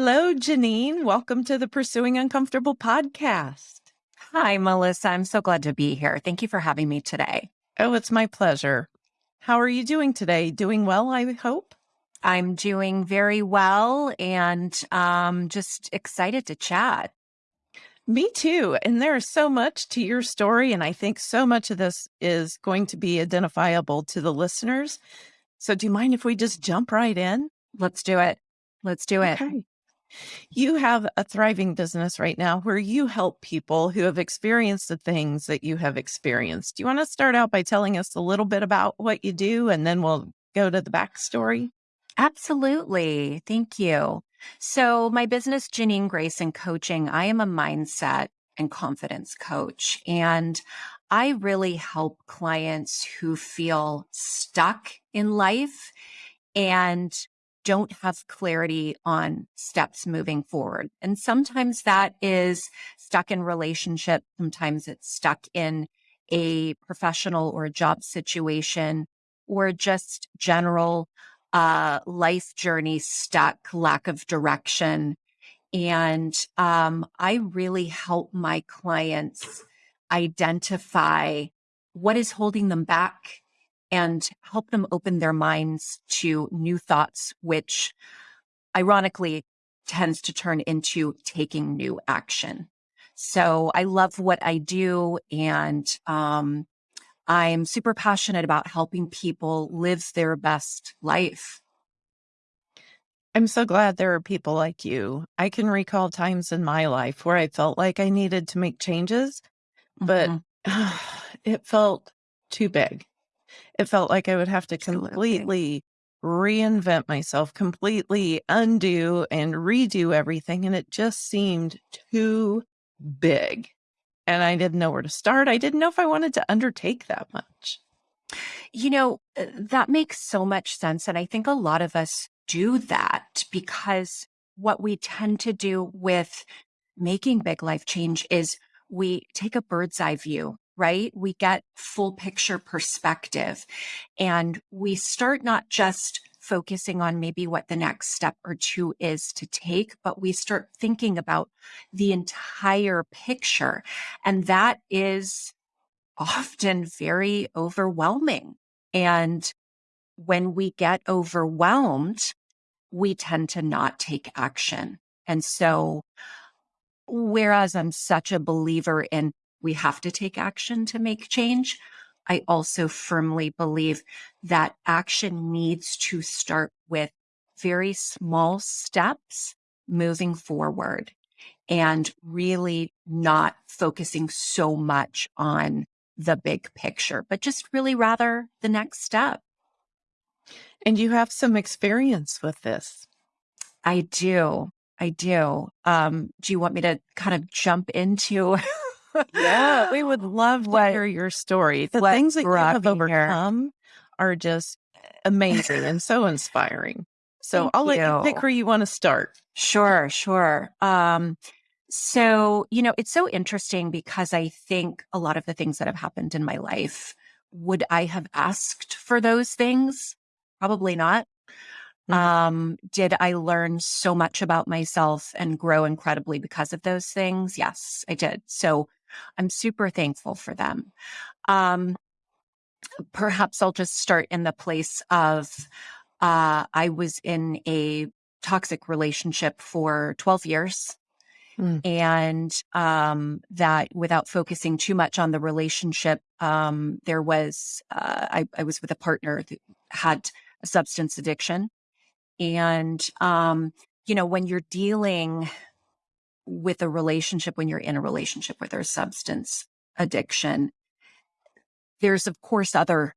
Hello, Janine. Welcome to the Pursuing Uncomfortable podcast. Hi, Melissa. I'm so glad to be here. Thank you for having me today. Oh, it's my pleasure. How are you doing today? Doing well, I hope? I'm doing very well and um, just excited to chat. Me too. And there's so much to your story. And I think so much of this is going to be identifiable to the listeners. So, do you mind if we just jump right in? Let's do it. Let's do it. Okay. You have a thriving business right now where you help people who have experienced the things that you have experienced. Do you want to start out by telling us a little bit about what you do and then we'll go to the backstory? Absolutely. Thank you. So, my business, Janine Grace and Coaching, I am a mindset and confidence coach. And I really help clients who feel stuck in life and don't have clarity on steps moving forward. And sometimes that is stuck in relationship. Sometimes it's stuck in a professional or a job situation or just general uh, life journey stuck, lack of direction. And um, I really help my clients identify what is holding them back and help them open their minds to new thoughts, which ironically tends to turn into taking new action. So I love what I do and um, I'm super passionate about helping people live their best life. I'm so glad there are people like you. I can recall times in my life where I felt like I needed to make changes, but mm-hmm. it felt too big. It felt like I would have to completely reinvent myself, completely undo and redo everything. And it just seemed too big. And I didn't know where to start. I didn't know if I wanted to undertake that much. You know, uh, that makes so much sense. And I think a lot of us do that because what we tend to do with making big life change is we take a bird's eye view right? We get full picture perspective and we start not just focusing on maybe what the next step or two is to take, but we start thinking about the entire picture. And that is often very overwhelming. And when we get overwhelmed, we tend to not take action. And so, whereas I'm such a believer in we have to take action to make change. I also firmly believe that action needs to start with very small steps moving forward and really not focusing so much on the big picture, but just really rather the next step. And you have some experience with this. I do. I do. Um, do you want me to kind of jump into yeah, we would love to what, hear your story. The things that you have overcome here. are just amazing and so inspiring. So Thank I'll you. let you pick where you want to start. Sure, sure. Um, so, you know, it's so interesting because I think a lot of the things that have happened in my life, would I have asked for those things? Probably not. Mm-hmm. Um, did I learn so much about myself and grow incredibly because of those things? Yes, I did. So I'm super thankful for them. Um, perhaps I'll just start in the place of uh, I was in a toxic relationship for 12 years. Mm. And um, that without focusing too much on the relationship, um, there was, uh, I, I, was with a partner that had a substance addiction. And, um, you know, when you're dealing with a relationship, when you're in a relationship with a substance addiction, there's of course other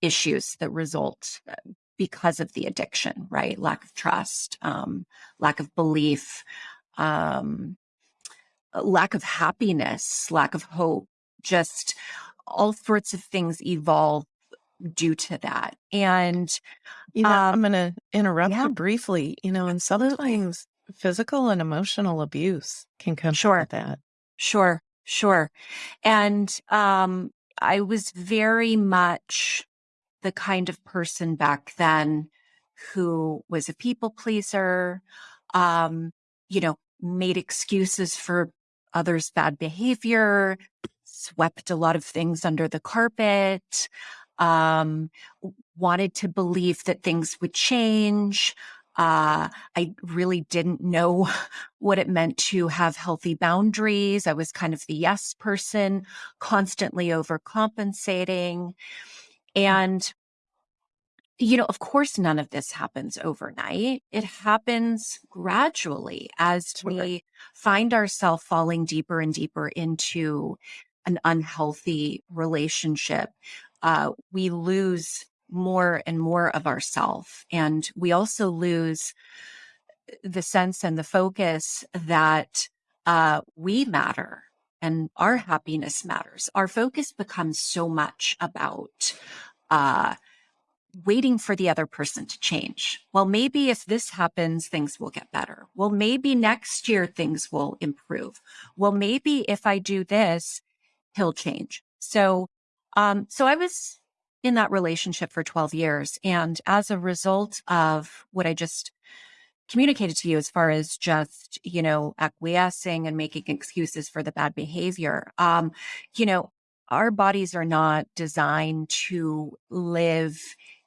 issues that result uh, because of the addiction, right? Lack of trust, um, lack of belief, um, lack of happiness, lack of hope, just all sorts of things evolve due to that. And you know, um, I'm going to interrupt yeah. you briefly. You know, and sometimes physical and emotional abuse can come sure. with that. Sure, sure. And um, I was very much the kind of person back then who was a people pleaser, um, you know, made excuses for others' bad behavior, swept a lot of things under the carpet, um, wanted to believe that things would change. Uh, I really didn't know what it meant to have healthy boundaries. I was kind of the yes person, constantly overcompensating. And you know, of course, none of this happens overnight. It happens gradually as we find ourselves falling deeper and deeper into an unhealthy relationship. Uh, we lose more and more of ourself. And we also lose the sense and the focus that uh, we matter and our happiness matters. Our focus becomes so much about uh, waiting for the other person to change. Well, maybe if this happens, things will get better. Well, maybe next year things will improve. Well, maybe if I do this, he'll change. So, um, so I was in that relationship for 12 years. And as a result of what I just communicated to you as far as just, you know, acquiescing and making excuses for the bad behavior, um, you know, our bodies are not designed to live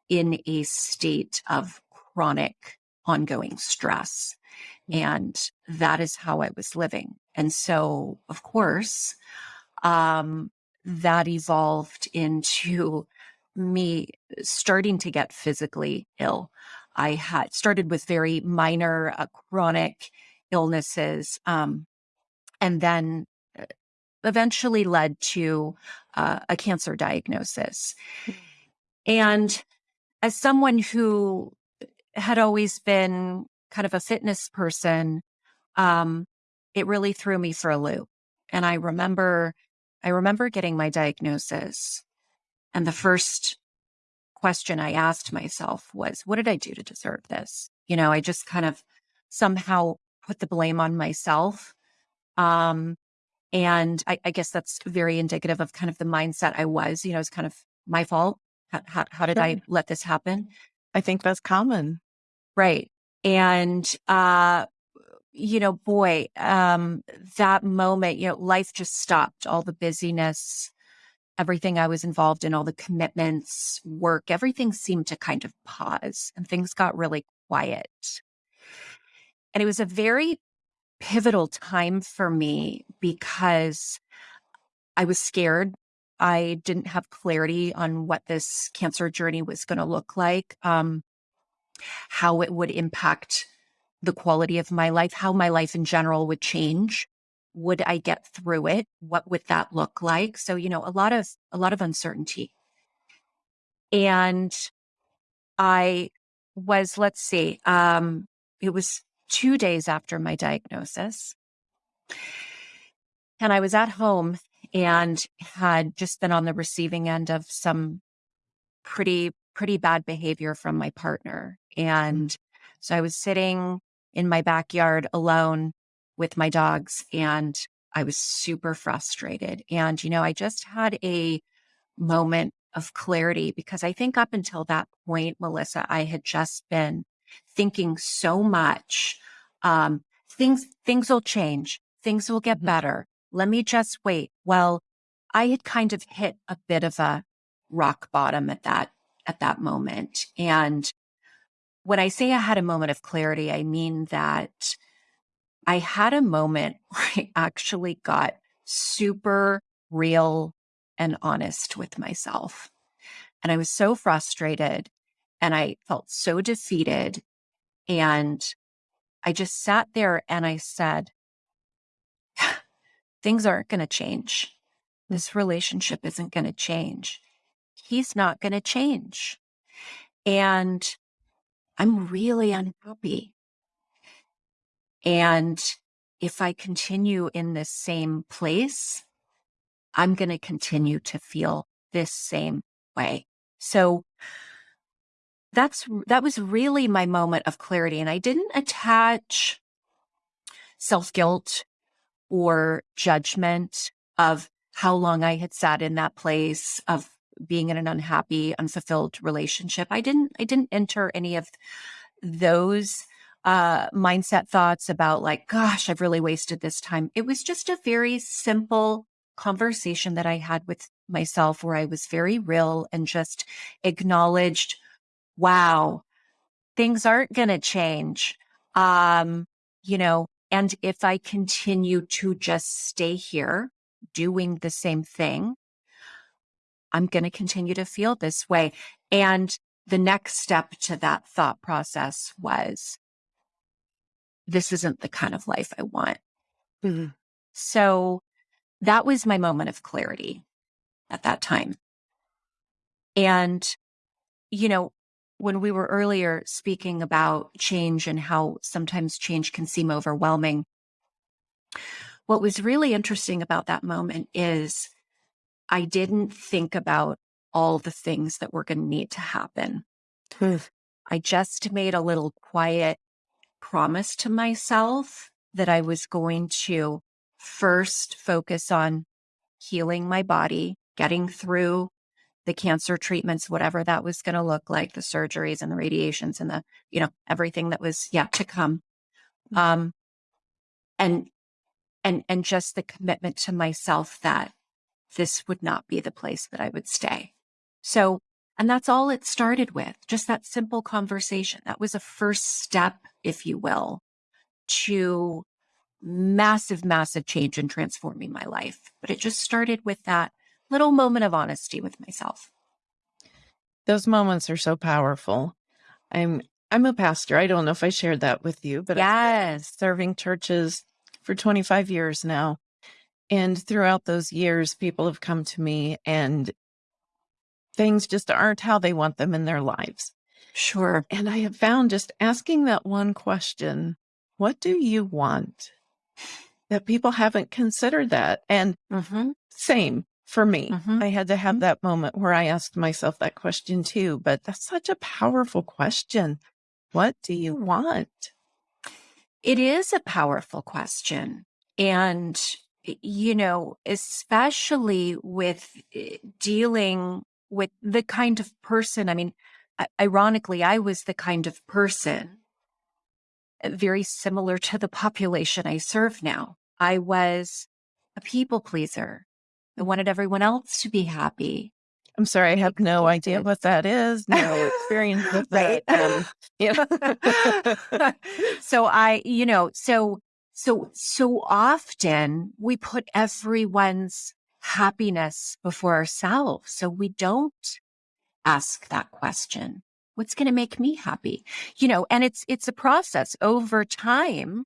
in a state of chronic ongoing stress. And that is how I was living. And so, of course, um, that evolved into me starting to get physically ill. I had started with very minor uh, chronic illnesses, um, and then uh, eventually led to uh, a cancer diagnosis. Hmm. And as someone who had always been kind of a fitness person, um, it really threw me for a loop. And I remember, I remember getting my diagnosis and the first question I asked myself was, what did I do to deserve this? You know, I just kind of somehow put the blame on myself. Um, and I, I guess that's very indicative of kind of the mindset I was, you know, it's kind of my fault. How, how, how did I let this happen? I think that's common. Right. And, uh, you know, boy, um, that moment, you know, life just stopped, all the busyness, everything I was involved in, all the commitments, work, everything seemed to kind of pause and things got really quiet. And it was a very pivotal time for me because I was scared I didn't have clarity on what this cancer journey was going to look like, um, how it would impact the quality of my life, how my life in general would change. Would I get through it? What would that look like? So, you know, a lot of, a lot of uncertainty. And I was, let's see, um, it was two days after my diagnosis. And I was at home and had just been on the receiving end of some pretty, pretty bad behavior from my partner. And so I was sitting in my backyard alone with my dogs and I was super frustrated. And, you know, I just had a moment of clarity because I think up until that point, Melissa, I had just been thinking so much. Um, things, things will change. Things will get mm-hmm. better let me just wait. Well, I had kind of hit a bit of a rock bottom at that, at that moment. And when I say I had a moment of clarity, I mean that I had a moment where I actually got super real and honest with myself. And I was so frustrated and I felt so defeated. And I just sat there and I said, things aren't going to change. This relationship isn't going to change. He's not going to change. And I'm really unhappy. And if I continue in this same place, I'm going to continue to feel this same way. So that's, that was really my moment of clarity. And I didn't attach self guilt or judgment of how long I had sat in that place of being in an unhappy, unfulfilled relationship. I didn't, I didn't enter any of those. Uh, mindset thoughts about like, gosh, I've really wasted this time. It was just a very simple conversation that I had with myself where I was very real and just acknowledged, wow, things aren't going to change. Um, you know, and if I continue to just stay here doing the same thing, I'm going to continue to feel this way. And the next step to that thought process was this isn't the kind of life I want. Mm-hmm. So that was my moment of clarity at that time. And, you know, when we were earlier speaking about change and how sometimes change can seem overwhelming, what was really interesting about that moment is I didn't think about all the things that were going to need to happen. Hmm. I just made a little quiet promise to myself that I was going to first focus on healing my body, getting through the cancer treatments, whatever that was going to look like, the surgeries and the radiations and the, you know, everything that was yet to come. Mm. Um, and, and, and just the commitment to myself that this would not be the place that I would stay. So, and that's all it started with, just that simple conversation. That was a first step, if you will, to massive, massive change in transforming my life. But it just started with that little moment of honesty with myself. Those moments are so powerful. I'm I'm a pastor. I don't know if I shared that with you, but yes, serving churches for 25 years now. And throughout those years, people have come to me and things just aren't how they want them in their lives. Sure. And I have found just asking that one question, what do you want? That people haven't considered that. And mm-hmm. same for me. Mm-hmm. I had to have mm-hmm. that moment where I asked myself that question too. But that's such a powerful question. What do you want? It is a powerful question. And you know, especially with eh, dealing with the kind of person, I mean, ironically, I was the kind of person eh, very similar to the population I serve now. I was a people pleaser. I wanted everyone else to be happy. I'm sorry, I have no idea what that is. No experience with that. Um, know. so I, you know, so so, so often we put everyone's happiness before ourselves. So we don't ask that question. What's going to make me happy? You know, and it's, it's a process over time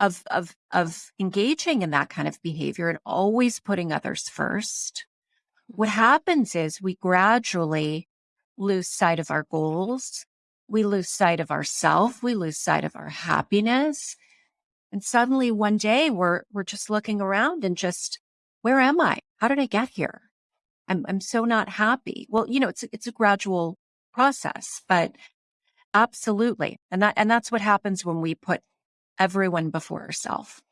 of, of, of engaging in that kind of behavior and always putting others first. What mm-hmm. happens is we gradually lose sight of our goals. We lose sight of ourself. We lose sight of our happiness. And suddenly one day we're, we're just looking around and just, where am I? How did I get here? I'm, I'm so not happy. Well, you know, it's, it's a gradual process, but absolutely. And that, and that's what happens when we put everyone before ourselves.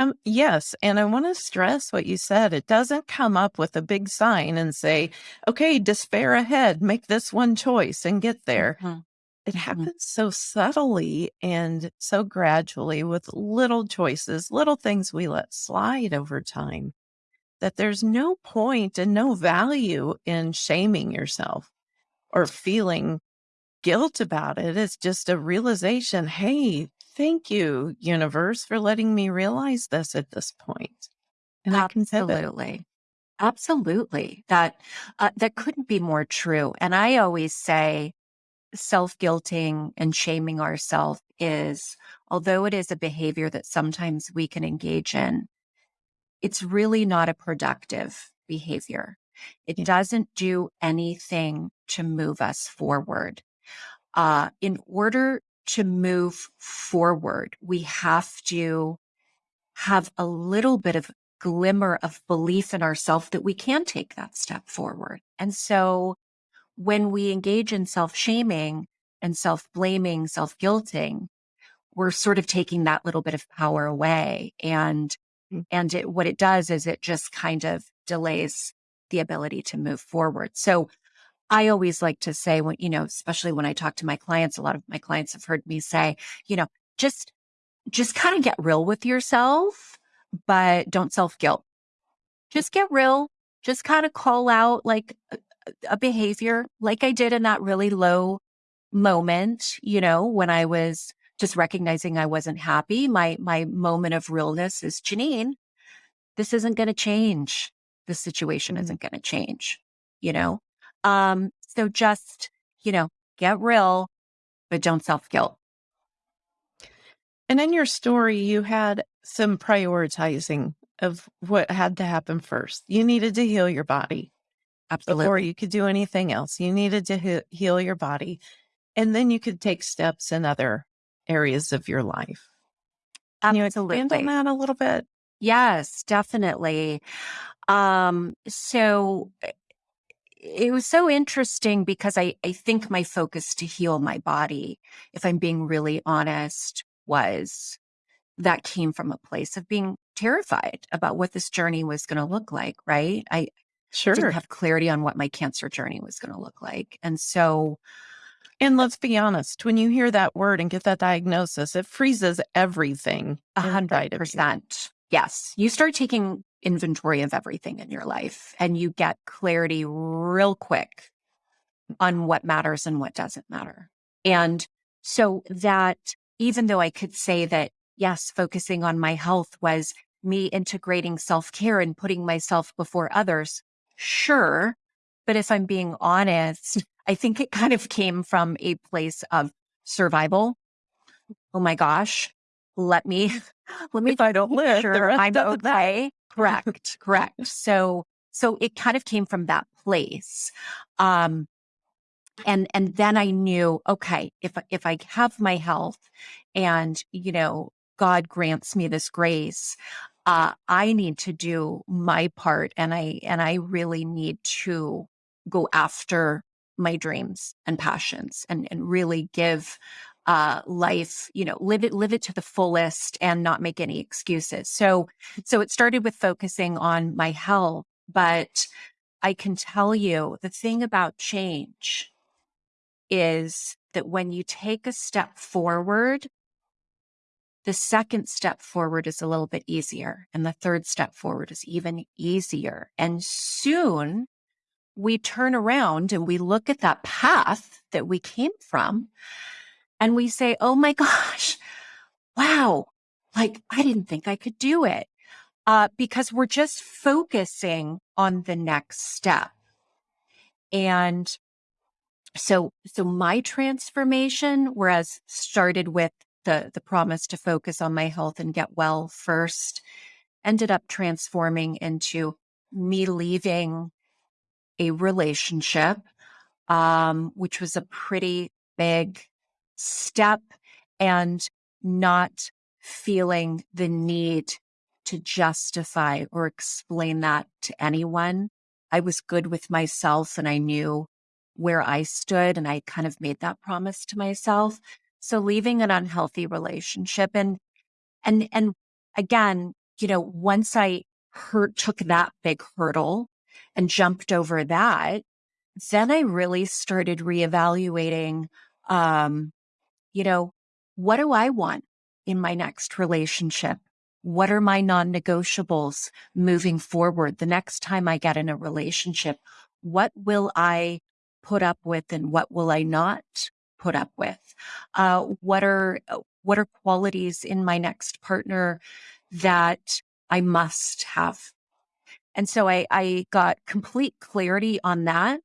Um, yes. And I want to stress what you said. It doesn't come up with a big sign and say, okay, despair ahead, make this one choice and get there. Mm-hmm. It mm-hmm. happens so subtly and so gradually with little choices, little things we let slide over time that there's no point and no value in shaming yourself or feeling guilt about it. It's just a realization. Hey, thank you, universe, for letting me realize this at this point. And absolutely, absolutely. That uh, that couldn't be more true. And I always say, self guilting and shaming ourselves is, although it is a behavior that sometimes we can engage in, it's really not a productive behavior. It doesn't do anything to move us forward. Uh, in order to move forward, we have to have a little bit of glimmer of belief in ourselves that we can take that step forward. And so when we engage in self shaming and self blaming, self guilting, we're sort of taking that little bit of power away. And, mm-hmm. and it, what it does is it just kind of delays the ability to move forward. So I always like to say when, you know, especially when I talk to my clients, a lot of my clients have heard me say, you know, just, just kind of get real with yourself, but don't self guilt. Just get real. Just kind of call out like a, a behavior like I did in that really low moment, you know, when I was just recognizing I wasn't happy. My, my moment of realness is Janine, this isn't going to change. This situation Mhm. isn't going to change, you know? Um, so just, you know, get real, but don't self guilt. And in your story, you had some prioritizing of what had to happen first. You needed to heal your body before you could do anything else. You needed to he- heal your body, and then you could take steps in other areas of your life. Can you expand on that a little bit? Yes, definitely. Um, so eh, it was so interesting because I, I think my focus to heal my body, if I'm being really honest, was that came from a place of being terrified about what this journey was going to look like, right? I sure. didn't have clarity on what my cancer journey was going to look like. And so, And let's be honest, when you hear that word and get that diagnosis, it freezes everything a hundred percent. Yes. You start taking inventory of everything in your life and you get clarity real quick on what matters and what doesn't matter. And so that even though I could say that, yes, focusing on my health was me integrating self care and putting myself before others, sure. But if I'm being honest, I think it kind of came from a place of survival. Oh my gosh, let me, let me If I don't live, sure I'm okay. Correct, correct. So, so it kind of came from that place. Um, and and then I knew, okay, if if I have my health, and you know, God grants me this grace, uh, I need to do my part, and I and I really need to go after my dreams and passions, and and really give uh life you know live it live it to the fullest and not make any excuses so so it started with focusing on my health but i can tell you the thing about change is that when you take a step forward, the second step forward is a little bit easier, and the third step forward is even easier. And soon we turn around and we look at that path that we came from and we say, Oh my gosh, wow, like I didn't think I could do it. Uh, because we're just focusing on the next step. And so so my transformation whereas started with the the promise to focus on my health and get well first ended up transforming into me leaving a relationship um which was a pretty big step and not feeling the need to justify or explain that to anyone i was good with myself and i knew where I stood and I kind of made that promise to myself. So leaving an unhealthy relationship and and and again, you know, once I hurt took that big hurdle and jumped over that, then I really started reevaluating um, you know, what do I want in my next relationship? What are my non negotiables moving forward? The next time I get in a relationship, what will I put up with and what will I not put up with? Uh, what are, uh, what are qualities in my next partner that I must have? And so I, I got complete clarity on that.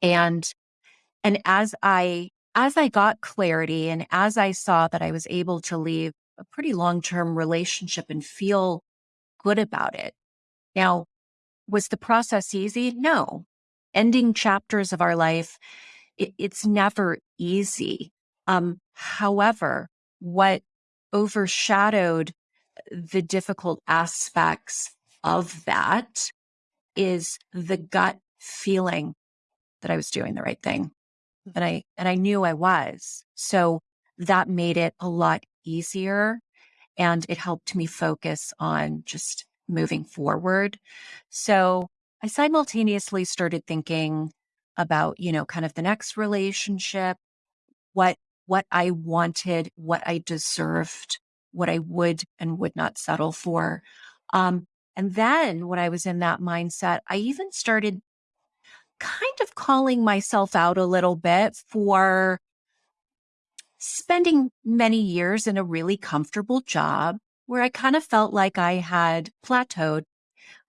And and as I as I got clarity and as I saw that I was able to leave a pretty long-term relationship and feel good about it. Now, was the process easy? No. Ending chapters of our life, it, it's never easy. Um, however, what overshadowed the difficult aspects of that is the gut feeling that I was doing the right thing and I and I knew I was. So that made it a lot easier and it helped me focus on just moving forward. So I simultaneously started thinking about, you know, kind of the next relationship, what what I wanted, what I deserved, what I would and would not settle for. Um, and then when I was in that mindset, I even started kind of calling myself out a little bit for spending many years in a really comfortable job where I kind of felt like I had plateaued.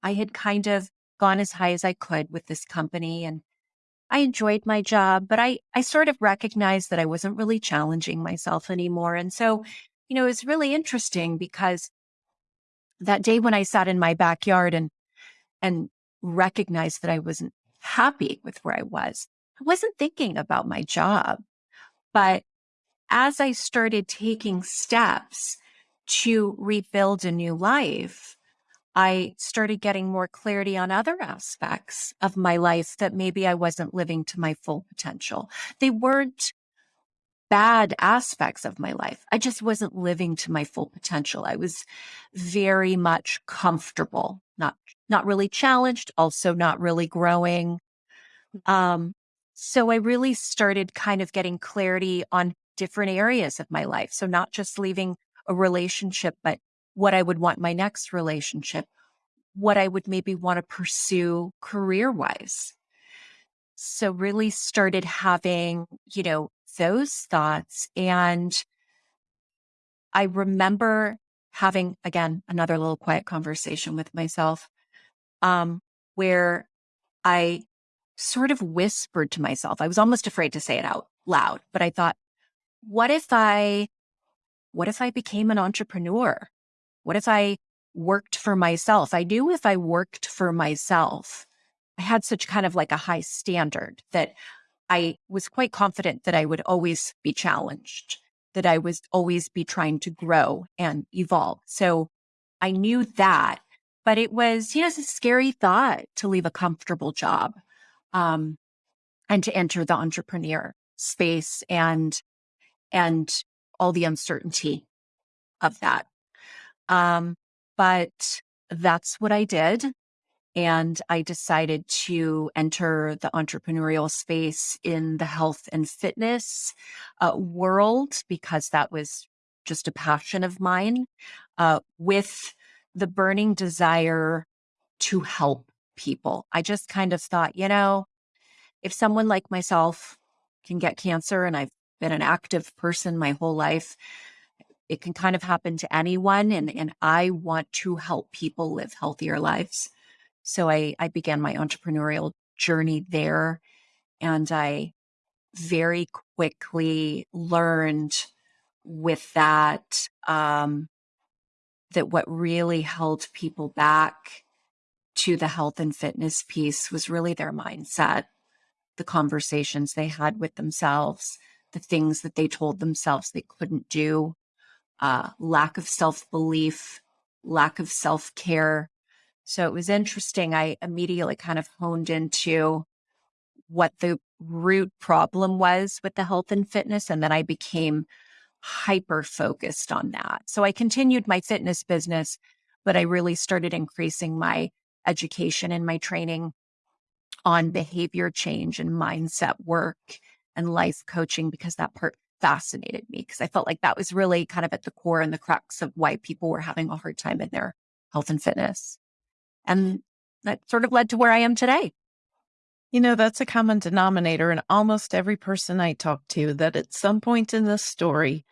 I had kind of gone as high as I could with this company and I enjoyed my job, but I, I sort of recognized that I wasn't really challenging myself anymore. And so, you know, it was really interesting because that day when I sat in my backyard and, and recognized that I wasn't happy with where I was, I wasn't thinking about my job. But as I started taking steps to rebuild a new life, I started getting more clarity on other aspects of my life that maybe I wasn't living to my full potential. They weren't bad aspects of my life. I just wasn't living to my full potential. I was very much comfortable, not not really challenged, also not really growing. Um, so I really started kind of getting clarity on different areas of my life. So not just leaving a relationship, but what I would want my next relationship, what I would maybe want to pursue career wise. So really started having, you know, those thoughts. And I remember having, again, another little quiet conversation with myself um, where I sort of whispered to myself. I was almost afraid to say it out loud, but I thought, what if I, what if I became an entrepreneur? What if I worked for myself? I knew if I worked for myself, I had such kind of like a high standard that I was quite confident that I would always be challenged, that I was always be trying to grow and evolve. So I knew that, but it was, you know, it's a scary thought to leave a comfortable job um, and to enter the entrepreneur space and and all the uncertainty of that. Um, but that's what I did. And I decided to enter the entrepreneurial space in the health and fitness uh, world because that was just a passion of mine uh, with the burning desire to help people. I just kind of thought, you know, if someone like myself can get cancer and I've been an active person my whole life, it can kind of happen to anyone. And, and I want to help people live healthier lives. So I, I began my entrepreneurial journey there. And I very quickly learned with that um, that what really held people back to the health and fitness piece was really their mindset, the conversations they had with themselves, the things that they told themselves they couldn't do, uh, lack of self belief, lack of self care. So it was interesting. I immediately kind of honed into what the root problem was with the health and fitness. And then I became hyper focused on that. So I continued my fitness business, but I really started increasing my education and my training on behavior change and mindset work and life coaching because that part fascinated me because I felt like that was really kind of at the core and the crux of why people were having a hard time in their health and fitness. And that sort of led to where I am today. You know, that's a common denominator in almost every person I talk to that at some point in this story,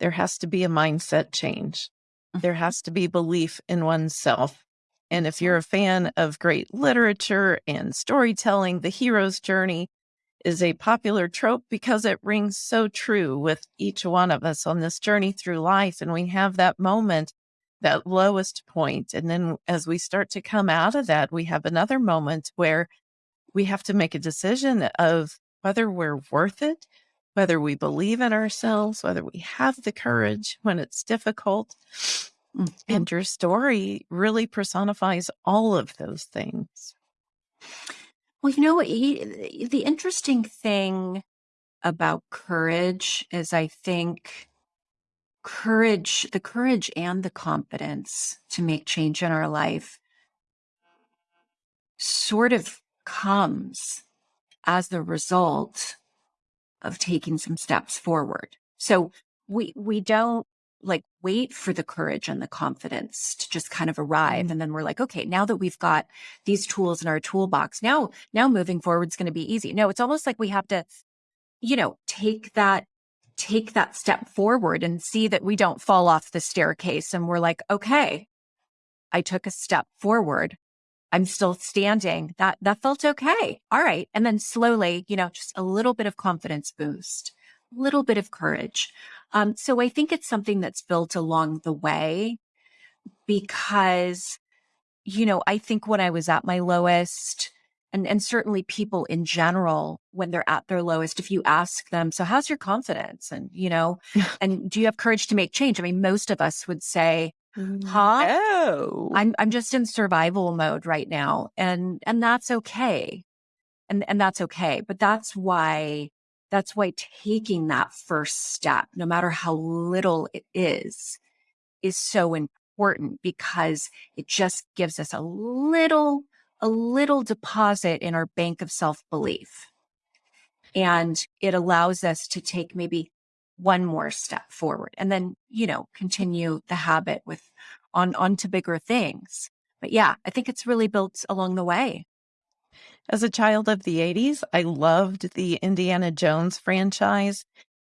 there has to be a mindset change. There mm-hmm. has to be belief in oneself. And if you're a fan of great literature and storytelling, the hero's journey is a popular trope because it rings so true with each one of us on this journey through life. And we have that moment, that lowest point. And then as we start to come out of that, we have another moment where we have to make a decision of whether we're worth it, whether we believe in ourselves, whether we have the courage when it's difficult. Mm-hmm. And your story really personifies all of those things. Well, you know, he, the interesting thing about courage is I think courage, the courage and the confidence to make change in our life sort of comes as the result of taking some steps forward. So we we don't like wait for the courage and the confidence to just kind of arrive Mhm. and then we're like okay now that we've got these tools in our toolbox now now moving forward is going to be easy no it's almost like we have to you know take that take that step forward and see that we don't fall off the staircase and we're like okay i took a step forward. I'm still standing. That that felt okay. All right. And then slowly you know just a little bit of confidence boost a little bit of courage. Um, so I think it's something that's built along the way because, you know, I think when I was at my lowest, and, and certainly people in general, when they're at their lowest, if you ask them, so how's your confidence? And, you know, and do you have courage to make change? I mean, most of us would say, mm, huh? Oh. I'm, I'm just in survival mode right now. And, and that's okay. And, and that's okay. But that's why that's why taking that first step, no matter how little it is, is so important because it just gives us a little, a little deposit in our bank of self belief. And it allows us to take maybe one more step forward and then, you know, continue the habit with on, on to bigger things. But yeah, I think it's really built along the way. As a child of the 80s, I loved the Indiana Jones franchise.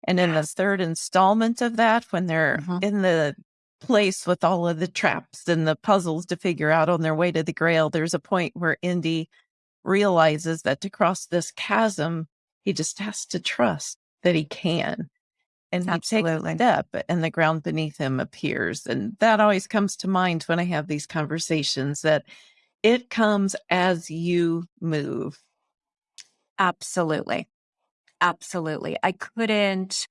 And in the third installment of that, when they're Mhm. in the place with all of the traps and the puzzles to figure out on their way to the grail, there's a point where Indy realizes that to cross this chasm, he just has to trust that he can. And he takes a step and the ground beneath him appears. And that always comes to mind when I have these conversations that it comes as you move. Absolutely. Absolutely. I couldn't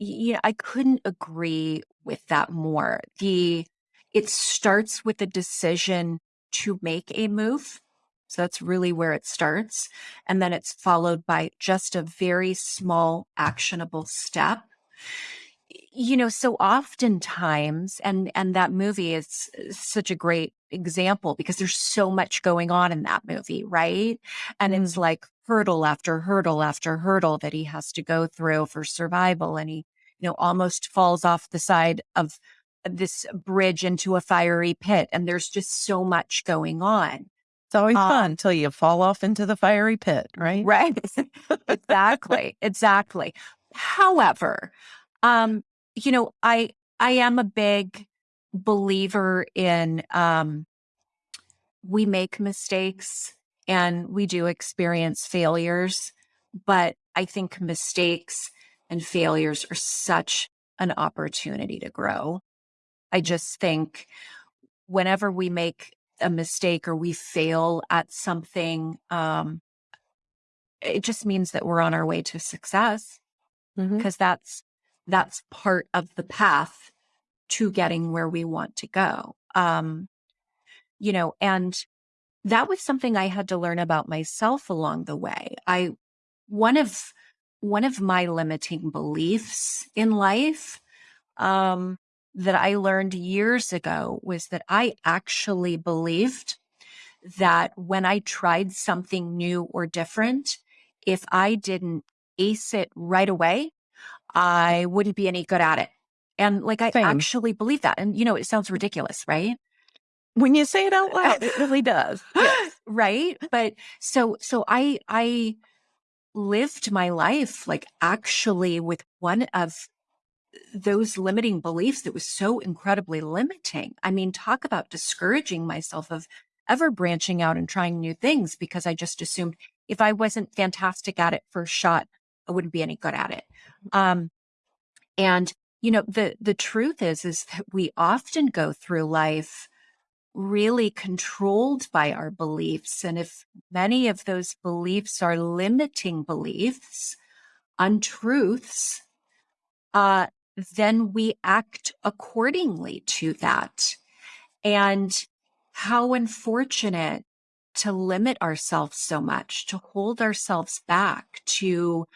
yeah, I couldn't agree with that more. The it starts with a decision to make a move. So that's really where it starts. And then it's followed by just a very small actionable step. You know, so oftentimes, and and that movie is such a great example because there's so much going on in that movie, right? And it's mm. like hurdle after hurdle after hurdle that he has to go through for survival. And he, you know, almost falls off the side of this bridge into a fiery pit. And there's just so much going on. It's always Uh, fun until you fall off into the fiery pit, right? Right. exactly. Exactly. However, um, you know, I I am a big believer in um we make mistakes and we do experience failures, but I think mistakes and failures are such an opportunity to grow. I just think whenever we make a mistake or we fail at something, um, it just means that we're on our way to success because that's that's part of the path to getting where we want to go. Um, you know, and that was something I had to learn about myself along the way. I one of one of my limiting beliefs in life um, that I learned years ago was that I actually believed that when I tried something new or different, if I didn't ace it right away, I wouldn't be any good at it. And like I Same. actually believe that. And you know, it sounds ridiculous, right? When you say it out loud, it really does. Yes. right but so so i i lived my life like actually with one of those limiting beliefs that was so incredibly limiting. I mean talk about discouraging myself of ever branching out and trying new things because i just assumed if i wasn't fantastic at it first shot i wouldn't be any good at it. Um and you know the the truth is is that we often go through life really controlled by our beliefs. And if many of those beliefs are limiting beliefs, untruths, uh, then we act accordingly to that. And how unfortunate to limit ourselves so much, to hold ourselves back, to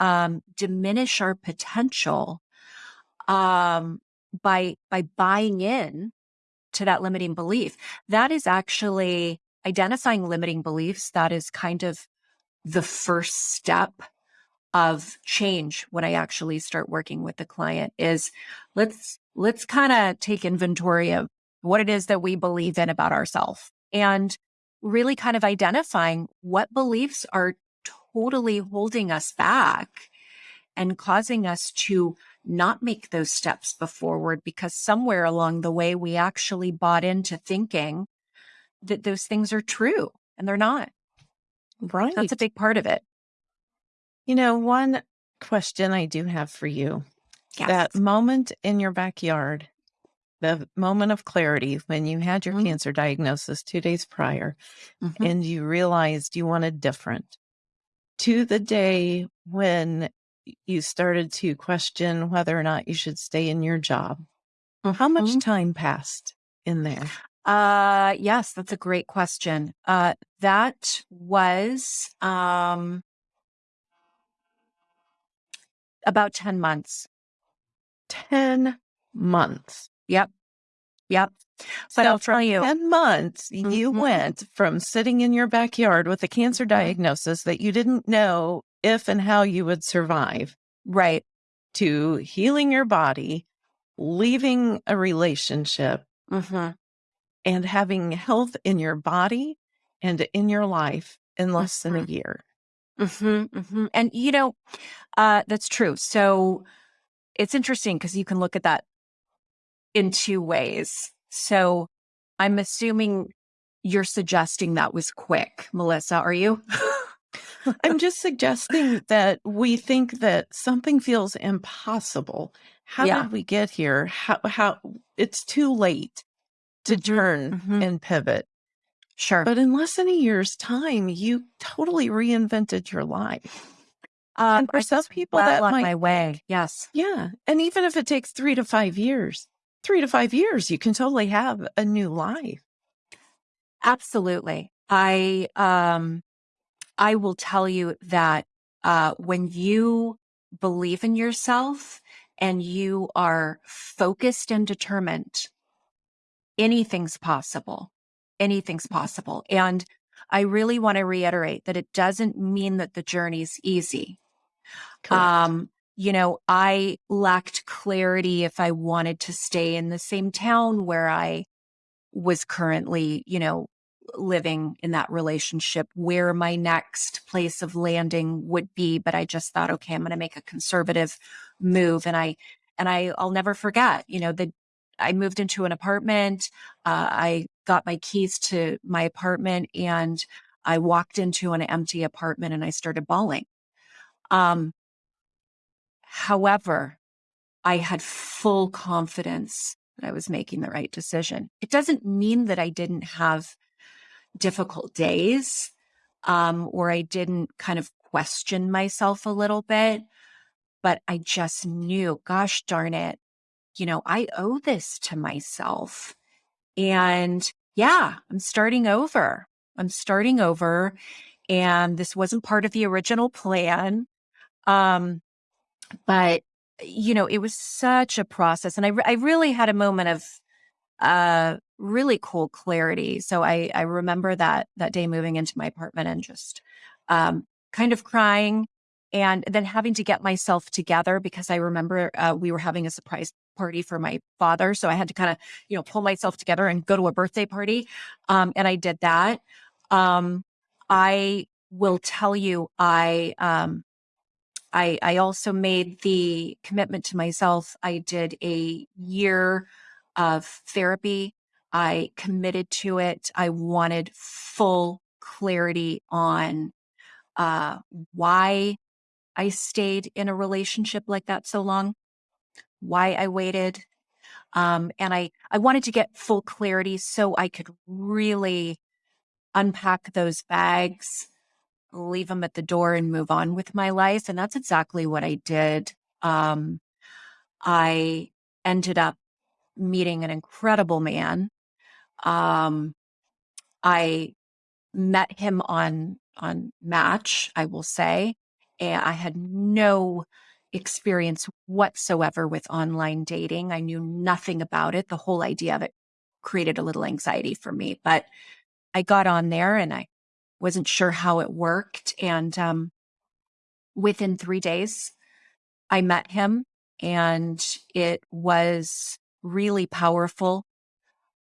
um, diminish our potential um, by by buying in to that limiting belief. That is actually identifying limiting beliefs. That is kind of the first step of change when I actually start working with the client is let's let's kind of take inventory of what it is that we believe in about ourselves and really kind of identifying what beliefs are totally holding us back and causing us to not make those steps forward because somewhere along the way we actually bought into thinking that those things are true and they're not. Right. That's a big part of it. You know, one question I do have for you Yes. that moment in your backyard, the moment of clarity when you had your Mhm. cancer diagnosis two days prior Mhm. and you realized you wanted different, to the day when you started to question whether or not you should stay in your job, how much Mhm. time passed in there? Uh, yes, that's a great question. Uh, that was um about 10 months. 10 months. Yep. Yep. But So I'll tell you, 10 months, you Mhm. went from sitting in your backyard with a cancer Mhm. diagnosis that you didn't know if and how you would survive right. to healing your body, leaving a relationship, hmm and having health in your body and in your life in less than a Mhm. year. hmm hmm And you know, uh, that's true. So it's interesting because you can look at that in two ways. So I'm assuming you're suggesting that was quick, Melissa, are you? I'm just suggesting that we think that something feels impossible. How Yeah. did we get here? How, how it's too late to Mhm, turn mhm. and pivot. Sure. But in less than a year's time, you totally reinvented your life. Uh, and for I some people, that might my way. Yes. Yeah. And even if it takes three to five years, three to five years, you can totally have a new life. Absolutely. I um I will tell you that uh when you believe in yourself and you are focused and determined, anything's possible. Anything's possible. And I really want to reiterate that it doesn't mean that the journey's easy. Correct. Um, you know, I lacked clarity if I wanted to stay in the same town where I was currently, you know, living in that relationship, where my next place of landing would be. But I just thought, okay, I'm going to make a conservative move. And I, and I, I'll never forget, you know, the, I moved into an apartment. Uh, I got my keys to my apartment and I walked into an empty apartment and I started bawling. Um, however, I had full confidence that I was making the right decision. It doesn't mean that I didn't have difficult days um, or I didn't kind of question myself a little bit, but I just knew, gosh darn it, you know, I owe this to myself. And yeah, I'm starting over. I'm starting over. And this wasn't part of the original plan. Um, but you know, it was such a process. And I, I really had a moment of uh really cool clarity. So I I remember that that day moving into my apartment and just um kind of crying and then having to get myself together because I remember uh, we were having a surprise party for my father. So I had to kind of, you know, pull myself together and go to a birthday party. Um and I did that. Um I will tell you I um I, I also made the commitment to myself. I did a year of therapy. I committed to it. I wanted full clarity on uh, why I stayed in a relationship like that so long, why I waited. Um, and I, I wanted to get full clarity so I could really unpack those bags leave them at the door and move on with my life. And that's exactly what I did. Um, I ended up meeting an incredible man. Um, I met him on on Match, I will say, and I had no experience whatsoever with online dating. I knew nothing about it. The whole idea of it created a little anxiety for me, but I got on there and I wasn't sure how it worked. And um, within three days, I met him and it was really powerful.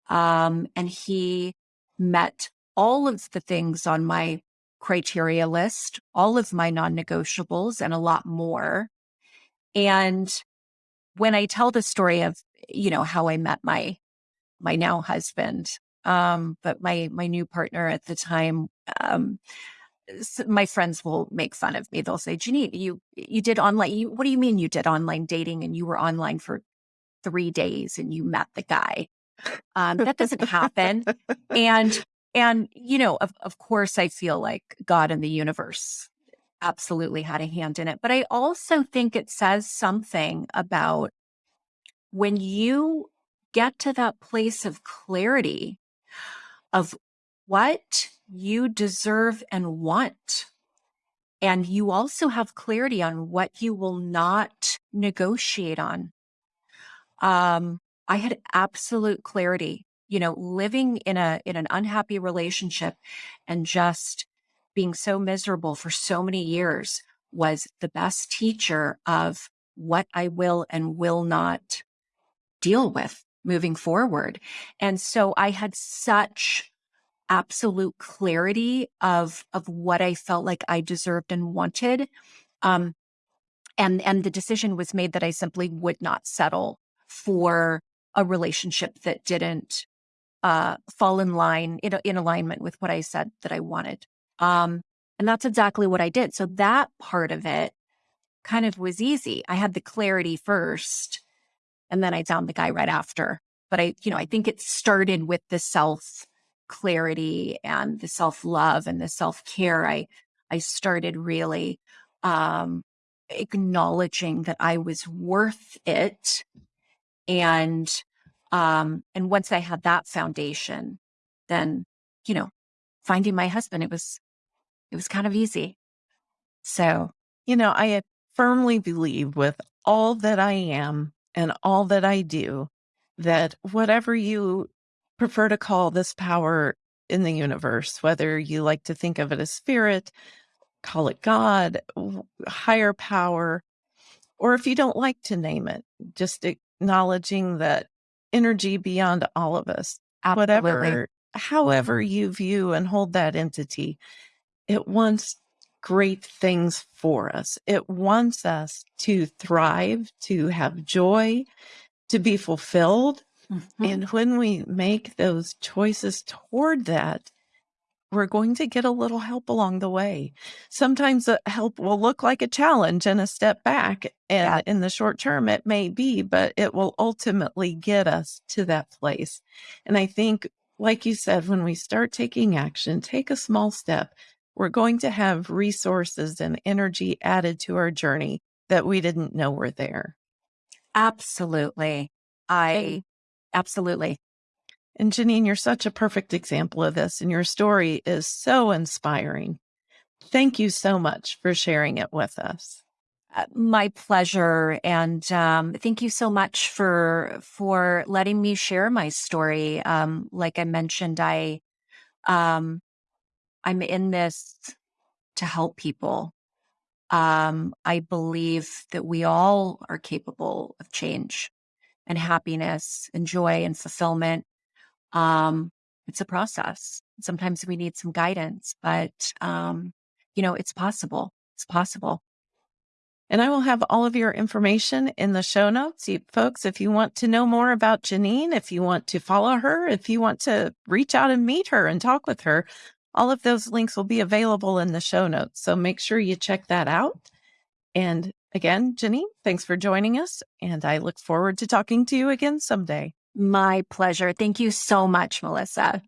Um, and he met all of the things on my criteria list, all of my non negotiables, and a lot more. And when I tell the story of, you know, how I met my my now husband, um, but my my new partner at the time, um, my friends will make fun of me. They'll say, "Janine, you you did online. You, what do you mean you did online dating and you were online for three days and you met the guy?" Um, that doesn't happen. and and you know, of of course, I feel like God and the universe absolutely had a hand in it. But I also think it says something about when you get to that place of clarity of what you deserve and want. And you also have clarity on what you will not negotiate on. Um, I had absolute clarity, you know, living in a in an unhappy relationship and just being so miserable for so many years was the best teacher of what I will and will not deal with moving forward. And so I had such absolute clarity of of what I felt like I deserved and wanted. Um, and and the decision was made that I simply would not settle for a relationship that didn't uh, fall in line in, in alignment with what I said that I wanted. Um, and that's exactly what I did. So that part of it kind of was easy. I had the clarity first, and then I found the guy right after. But I, you know, I think it started with the self clarity and the self love and the self care. I, I started really um, acknowledging that I was worth it, and um, and once I had that foundation, then you know, finding my husband, it was it was kind of easy. So, you know, I firmly believe with all that I am and all that I do that whatever you prefer to call this power in the universe, whether you like to think of it as spirit, call it God, higher power, or if you don't like to name it, just acknowledging that energy beyond all of us, Absolutely. whatever, however you view and hold that entity, it wants great things for us. It wants us to thrive, to have joy, to be fulfilled. Mm-hmm. And when we make those choices toward that, we're going to get a little help along the way. Sometimes the help will look like a challenge and a step back. And yeah. in the short term, it may be, but it will ultimately get us to that place. And I think, like you said, when we start taking action, take a small step, we're going to have resources and energy added to our journey that we didn't know were there. Absolutely. I absolutely. And Janine, you're such a perfect example of this, and your story is so inspiring. Thank you so much for sharing it with us. Uh, my pleasure, and um, thank you so much for for letting me share my story. Um, like I mentioned, I um, I'm in this to help people. Um, I believe that we all are capable of change and happiness and joy and fulfillment. Um, it's a process. Sometimes we need some guidance, but um, you know, it's possible. It's possible. And I will have all of your information in the show notes. You, folks, if you want to know more about Janine, if you want to follow her, if you want to reach out and meet her and talk with her, all of those links will be available in the show notes. So make sure you check that out. And again, Janine, thanks for joining us. And I look forward to talking to you again someday. My pleasure. Thank you so much, Melissa.